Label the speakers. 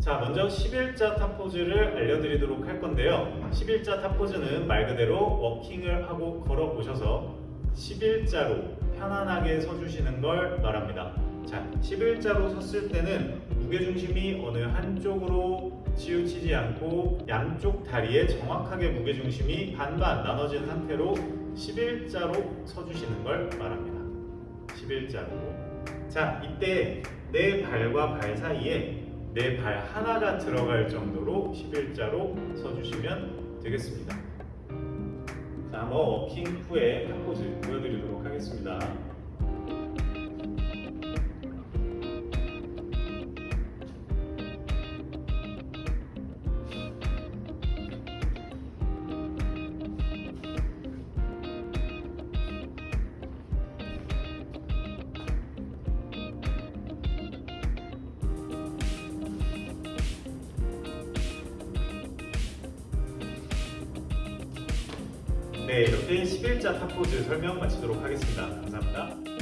Speaker 1: 자, 먼저 11자 탑포즈를 알려드리도록 할 건데요. 11자 탑포즈는 말 그대로 워킹을 하고 걸어 오셔서 11자로 편안하게 서주시는 걸 말합니다. 자, 11자로 섰을 때는 무게중심이 어느 한쪽으로 치우치지 않고 양쪽 다리에 정확하게 무게중심이 반반 나눠진 상태로 11자로 서주시는 걸 말합니다. 11자로. 자, 이때 내 발과 발 사이에 내 발 하나가 들어갈 정도로 11자로 서주시면 되겠습니다. 자, 한번 워킹 후에 top pose 보여드리도록 하겠습니다. 네, 이렇게 11자 탑포즈 설명 마치도록 하겠습니다. 감사합니다.